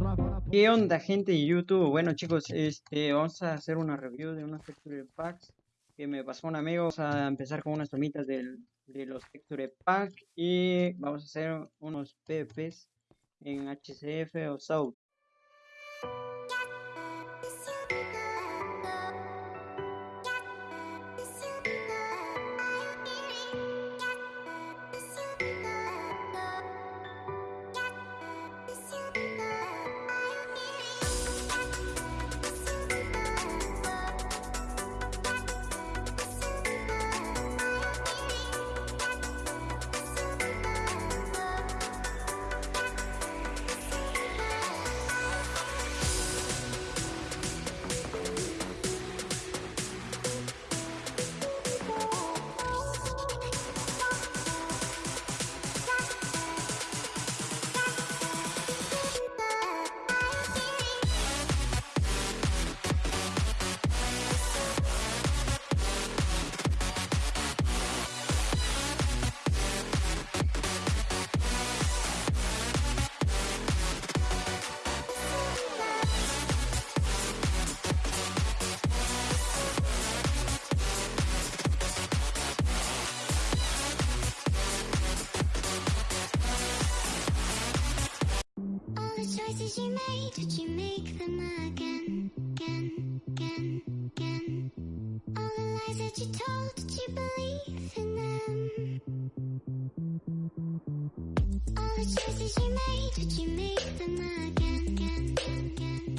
malvada. ¿Qué onda gente YouTube? Bueno chicos, este, vamos a hacer una review de unos texture packs que me pasó un amigo. Vamos a empezar con unas tomitas del, de los texture pack y vamos a hacer unos PPs en HCF o SAUT. Choices you made, did you make them again, again, again, again? All the lies that you told, did you believe in them? All the choices you made, did you make them again, again, again, again?